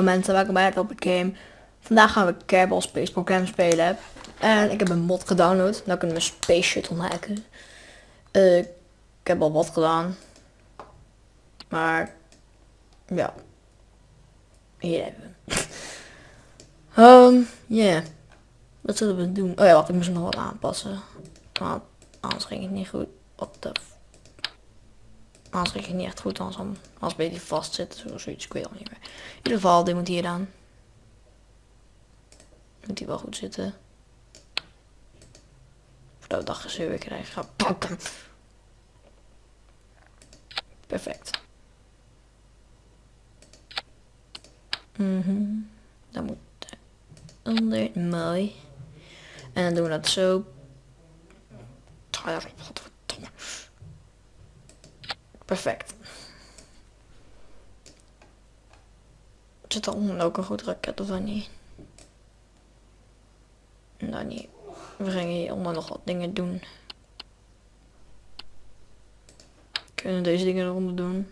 Hallo mensen, welkom bij op het game. Vandaag gaan we Kerbal Space Program spelen. En ik heb een mod gedownload. Nou kunnen we Space Shuttle hacken. Eh, ik heb al wat gedaan. Maar, ja. Hier hebben we hem. Um, yeah. Wat zullen we doen? Oh ja, wacht, ik moest nog wat aanpassen. Want anders ging het niet goed. Wat de... Anders ging het niet echt goed, anders, dan- als een beetje vast zit. Zo, zoiets, ik al niet meer. In ieder geval, dit moet hier dan. Moet hij wel goed zitten. Voordat we dat gezeur weer krijgen. Ga pakken. Perfect. Mhm. Dan moet onder. Mooi. En dan doen we dat zo. Perfect. Zit er onder ook een goed raket of dan niet? Nou. We gingen hieronder nog wat dingen doen. Kunnen deze dingen eronder doen?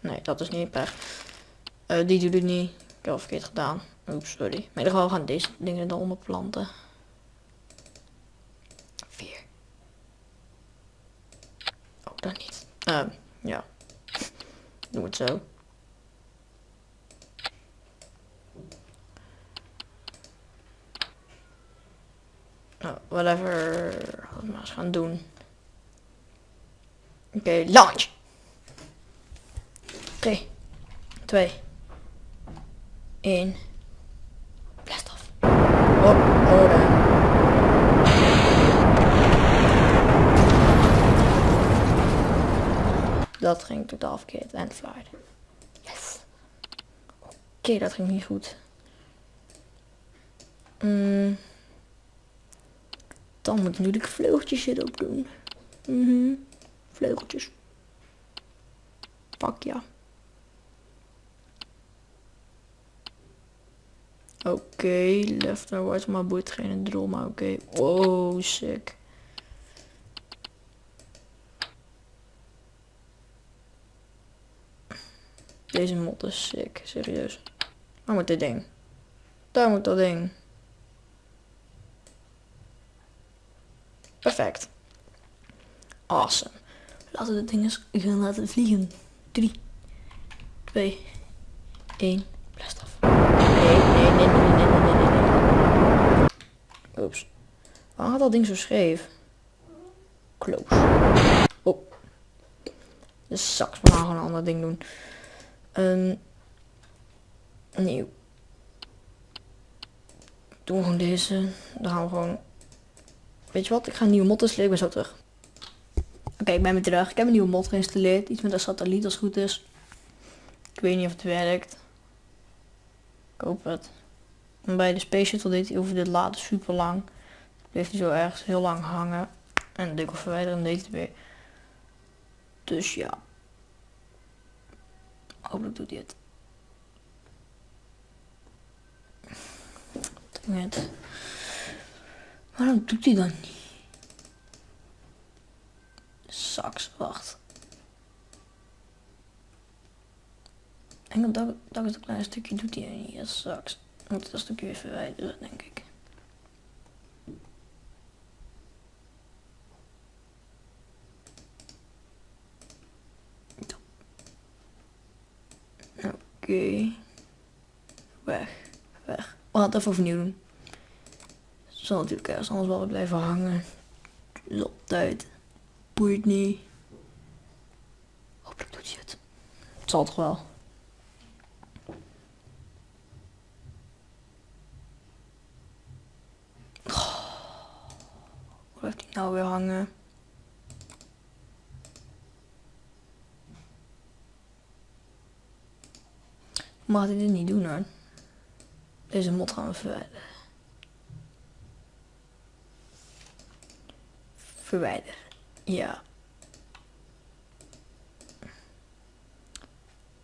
Nee, dat is niet per. Eh, die doet het niet. Ik heb al verkeerd gedaan. Oeps, sorry. Maar in ieder geval gaan deze dingen eronder planten. Oh, niet. Ehm, ja. Doe het zo. Nou, whatever. Laten we maar eens gaan doen. Oké, launch. 3, 2, 1. Blast af. Oh, oh daar. Dat ging totaal verkeerd en flight. Yes. Oké, dat ging niet goed. Mm. Dan moet ik natuurlijk vleugeltjes erop doen. Mhm. Vleugeltjes. Pak ja. Oké, left en right, maar boeit geen drol, maar oké. Wow, sick. Deze mod is sick, serieus. Waar moet dit ding? Daar moet dat ding. Perfect. Awesome. Laten we dit ding eens gaan laten vliegen. 3, 2, 1. Blast af. Nee, nee, nee, nee, nee, nee, nee. Oeps. Waarom gaat dat ding zo scheef? Close. Oh. De saks, we gaan gewoon een ander ding doen. Nieuw. Doen we gewoon deze. Dan gaan we gewoon. Weet je wat? Ik ga een nieuwe mod installeren. Ik ben zo terug. Oké, ik ben weer terug. Ik heb een nieuwe mod geïnstalleerd. Iets met een satelliet als het goed is. Ik weet niet of het werkt. Ik hoop het. Bij de Space Shuttle deed hij over dit laden super lang. Bleef hij zo ergens heel lang hangen. En al verwijderen en deed hij weer. Dus ja. Hopelijk doet hij het. Met. Waarom doet hij dan niet? Saks, wacht. En dat, dat is een klein stukje doet hij niet. Dat saks. Moet dat stukje weer verwijderen, denk ik. Oké. Weg. Weg. We gaan het even overnieuw doen. Zal natuurlijk ergens anders wel blijven hangen. Dus tijd. Boeit niet. Hopelijk doet hij het. Het zal toch wel. Hoe blijft hij nou weer hangen? Mag hij dit niet doen hoor. Deze mod gaan we verwijderen. Verwijderen. Ja.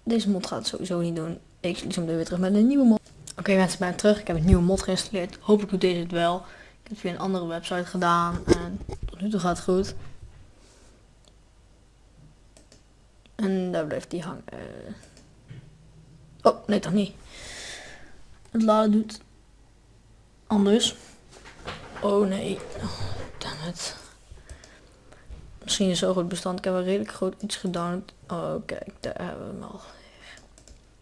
Deze mod gaat het sowieso niet doen. Ik zie hem weer terug met een nieuwe mod. Oké mensen, ik ben terug. Ik heb een nieuwe mod geïnstalleerd. Hopelijk doet deze het wel. Ik heb via een andere website gedaan. En tot nu toe gaat het goed. En daar blijft die hangen. Oh, nee toch niet. Het laden doet anders. Oh nee. Oh, damn it. Misschien is zo goed bestand. Ik heb een redelijk groot iets gedownload. Oh kijk, daar hebben we hem al.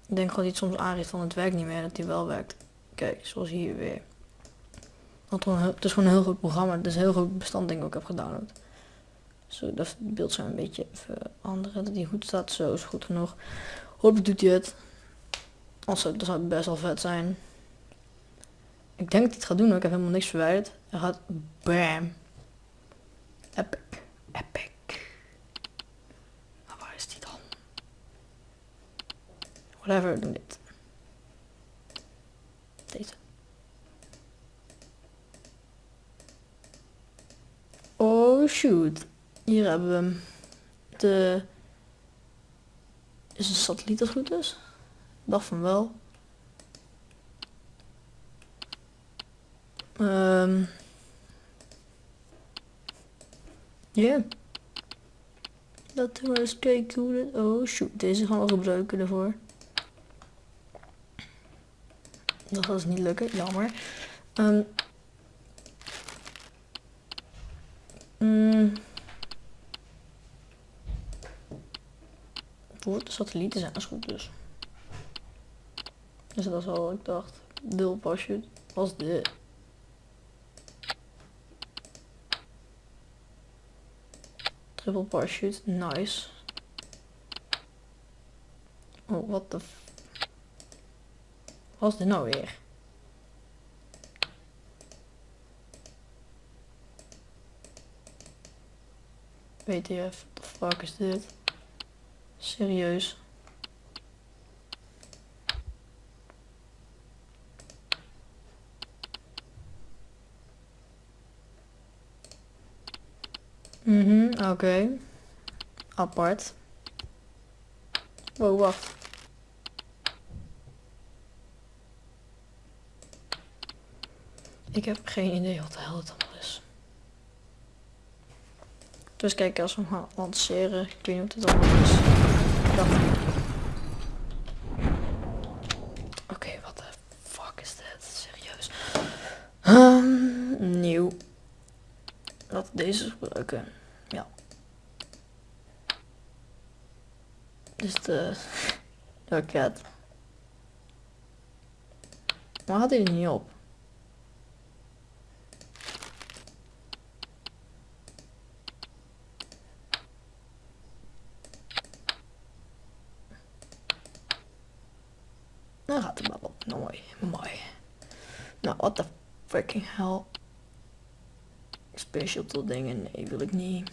Ik denk gewoon hij soms aangeeft van het werkt niet meer. Dat hij wel werkt. Kijk, zoals hier weer. Want het is gewoon een heel goed programma. Het is een heel goed bestand denk ik ook heb gedownload. Zo, dat het beeldscherm een beetje veranderen. Dat hij goed staat. Zo is goed genoeg. Hopelijk doet hij het. Dat zou best wel vet zijn. Ik denk dat hij het gaat doen. Ik heb helemaal niks verwijderd. Hij gaat bam. Epic. Epic. Waar is die dan? Whatever, we doen dit. Deze. Oh shoot. Hier hebben we hem. De... Is een satelliet als goed is? Dacht van wel. Um, ja. Yeah. Dat was kijken hoe het... Oh shoot, deze gaan we gebruiken ervoor. Dat gaat dus niet lukken, jammer. Um, mm, voor de satellieten zijn als goed dus. Dus dat is al ik dacht. Deel parachute was dit. Triple parachute, nice. Oh, wat de Wat is dit nou weer? WTF, what the fuck is dit? Serieus? Mhm, oké. Okay. Apart. Wow, wacht. Ik heb geen idee wat de hel het allemaal is. Dus kijk, als we hem gaan lanceren, ik weet niet wat het allemaal is. Oké, okay, wat de fuck is dit? Serieus. Um, nieuw. Laten we deze gebruiken. Ja. Dus de raket. Maar had hij niet op? Nou gaat het wel op. Mooi, mooi. Nou, what the freaking hell. Special dingen, nee wil ik niet.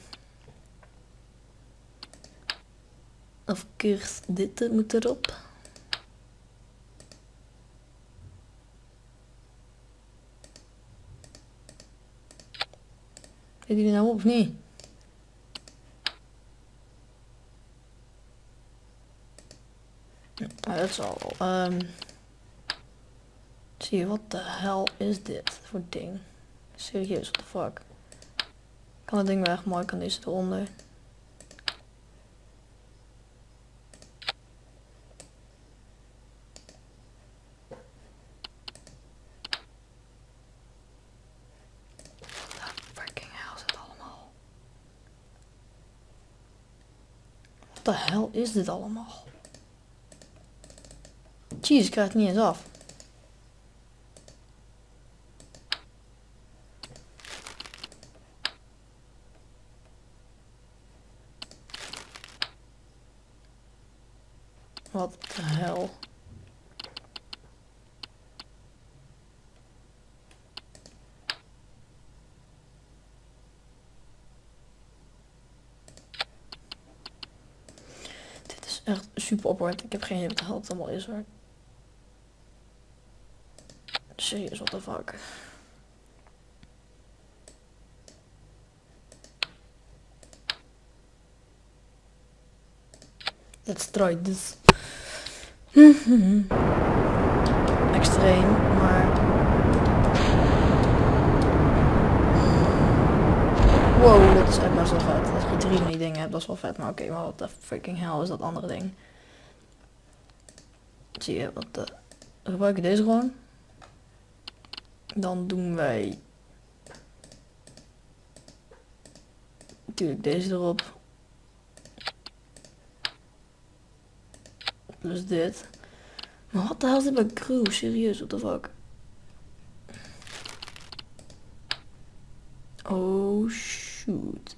Of course, dit moet erop. Weet jullie nou of niet? Dat is al. Um, zie je, wat de hel is dit voor ding? Serieus, what the fuck? Kan het ding weg, mooi kan deze eronder. Wat de hel is dit allemaal? Jeez, ik krijg het niet eens af. Wat de hel. Dit is Ik heb geen idee wat de allemaal is hoor. Serieus, what the fuck. Let's try this. Extreem, maar... Wow, dat is echt best wel vet. Dat drie van die dingen heb, dat is wel vet. Maar oké, maar wat de freaking hell is dat andere ding? Je, wat de... We gebruiken deze gewoon. Dan doen wij... Natuurlijk deze erop. Plus dit. Maar wat de hel is dit bij crew? Serieus, what the fuck? Oh shoot.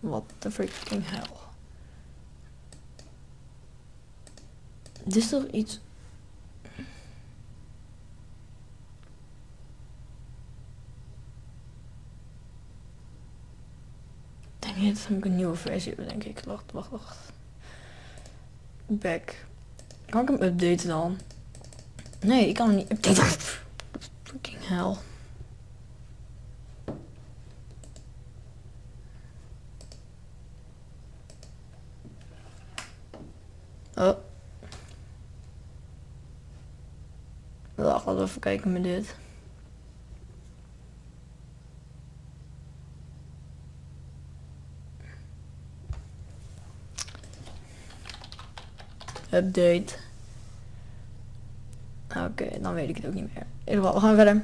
What the freaking hell. Dit is toch iets... Denk je, dat ik een nieuwe versie heb, denk ik. Wacht, wacht, wacht. Back. Kan ik hem updaten dan? Nee, ik kan hem niet updaten. Fucking hell. Oh. Laten we even kijken met dit. Update. Oké, dan weet ik het ook niet meer. In ieder geval, we gaan verder.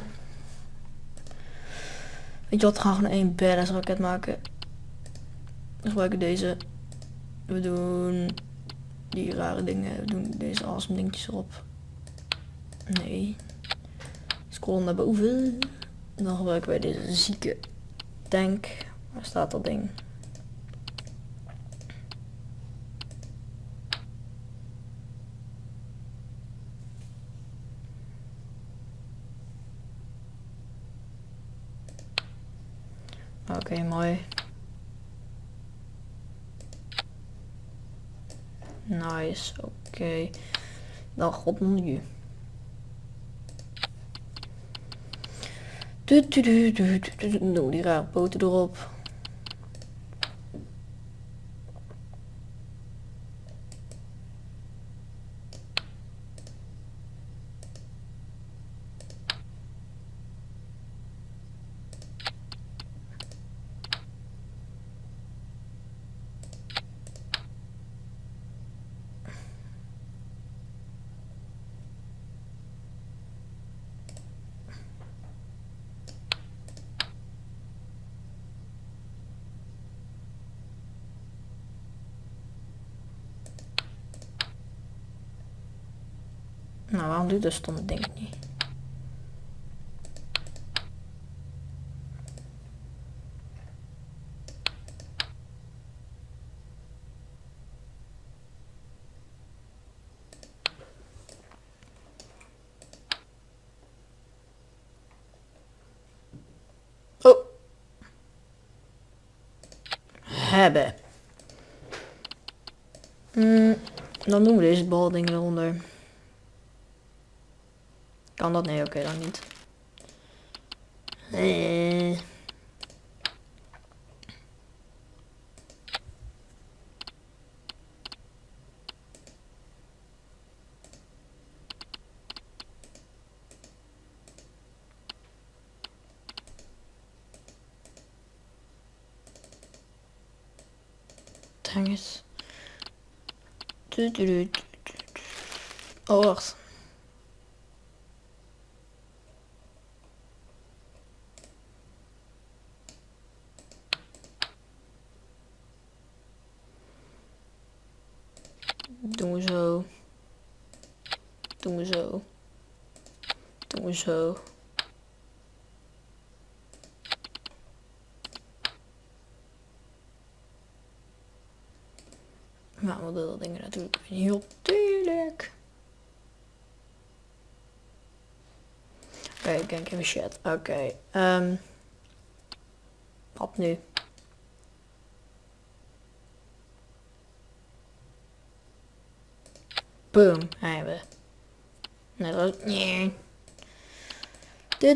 Weet je wat, we gaan gewoon één badass raket maken. We gebruiken deze. We doen die rare dingen. We doen deze awesome dingetjes erop. Nee. Scrollen naar boven. En dan gebruiken wij deze zieke tank. Waar staat dat ding? Oké, mooi. Nice, oké. Dan god nu. 뚜뚜루루루루. 우리가 뭐 들어가 Nou, waarom doet dat stomme ding niet? Oh. Hebben. Mm, dan doen we deze balding eronder. Kan dat? Nee, oké, dan niet. Eh. Oh, wacht. Doen we zo. Doen we zo. Doen we zo. Nou, we dat dingen natuurlijk heel tuurlijk. Oké, okay, ik denk even shit. Oké. Okay, um, wat nu? Boom, hebben we. Nee. Du, du, du, ik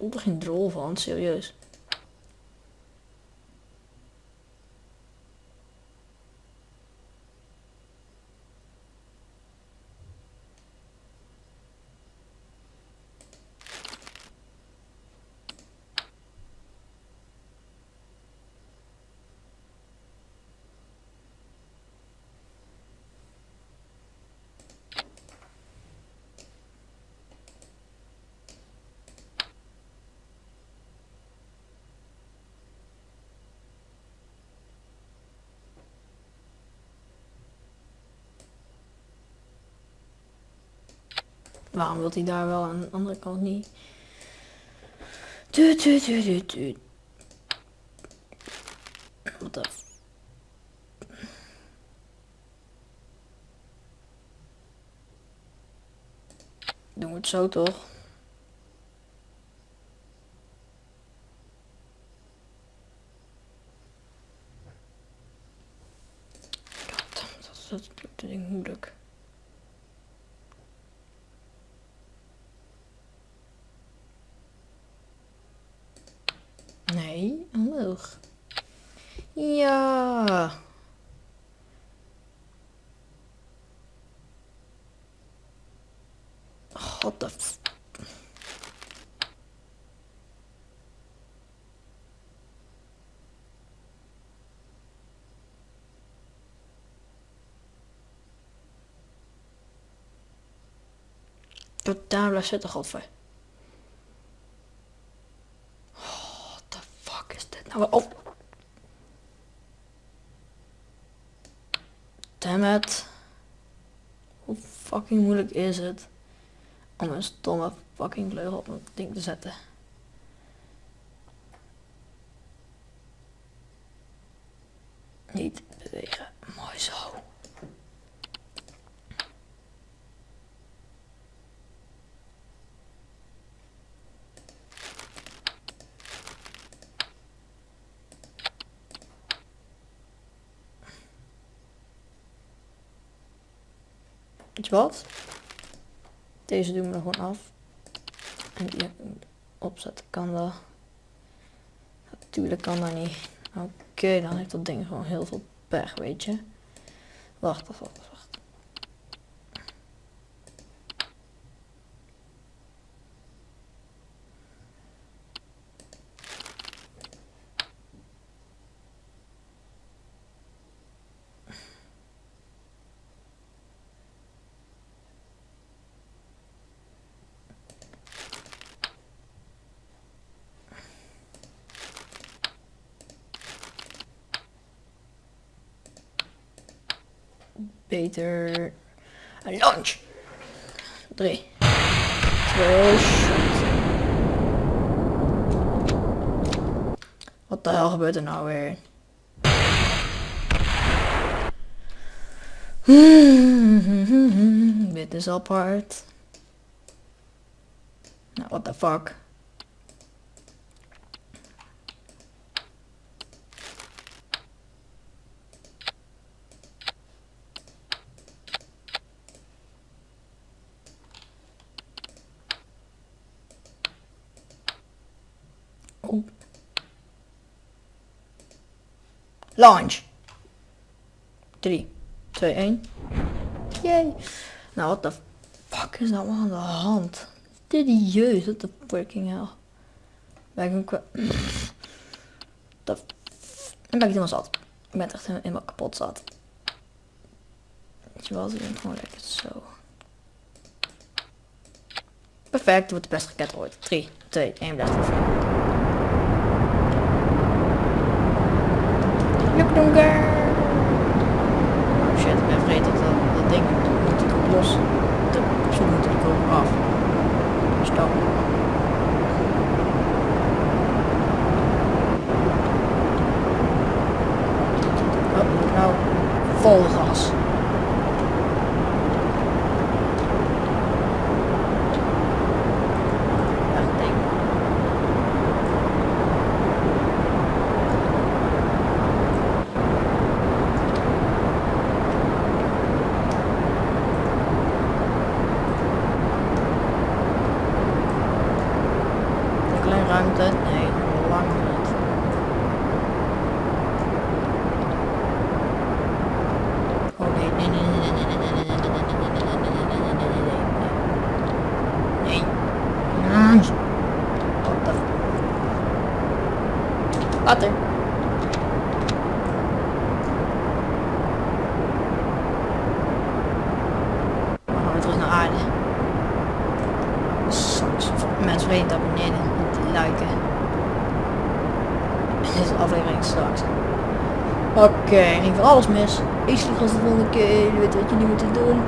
voel er geen drol van, serieus. Waarom wil hij daar wel aan de andere kant niet? Wat de... Doen we het zo toch? Goddammit, dat is dat ding moeilijk. Nee, omhoog. Ja. God f... Totaal zitten, godver. What the nou? Oh. Damn it. Hoe fucking moeilijk is het om een stomme fucking vleugel op een ding te zetten? Niet bewegen. Mooi zo. Weet je Deze doen we er gewoon af. En die opzetten kan dat. Natuurlijk kan dat niet. Oké, dan heeft dat ding gewoon heel veel pech, weet je. Wacht, wacht, wacht, wacht. Beter. Launch. Drie. Twee. shot. Wat de hel gebeurt er nou weer? Dit is apart. Nou, what the fuck? Oh. Launch. 3, 2, 1. Yay. Nou, wat de fuck is nou aan de hand? Serieus, wat de fucking hell. Ben ik. De Dan ben ik helemaal zat. Ik ben echt helemaal kapot zat. Weet je wat, ik ben gewoon lekker zo. Perfect, wordt de beste raket ooit. 3, 2, 1, blijft het. Lukdonker. Oh shit, ik ben vergeten dat dat, ding moet natuurlijk los. De persoon moet natuurlijk ook af. Stop. Oh, nou, vol gas. Wat. Water. Dan gaan we terug naar aarde. Mensen weten dat liken. Dit is aflevering straks. Oké, in ieder geval alles mis. Ik zie je de volgende keer. Je weet wat je nu moet doen.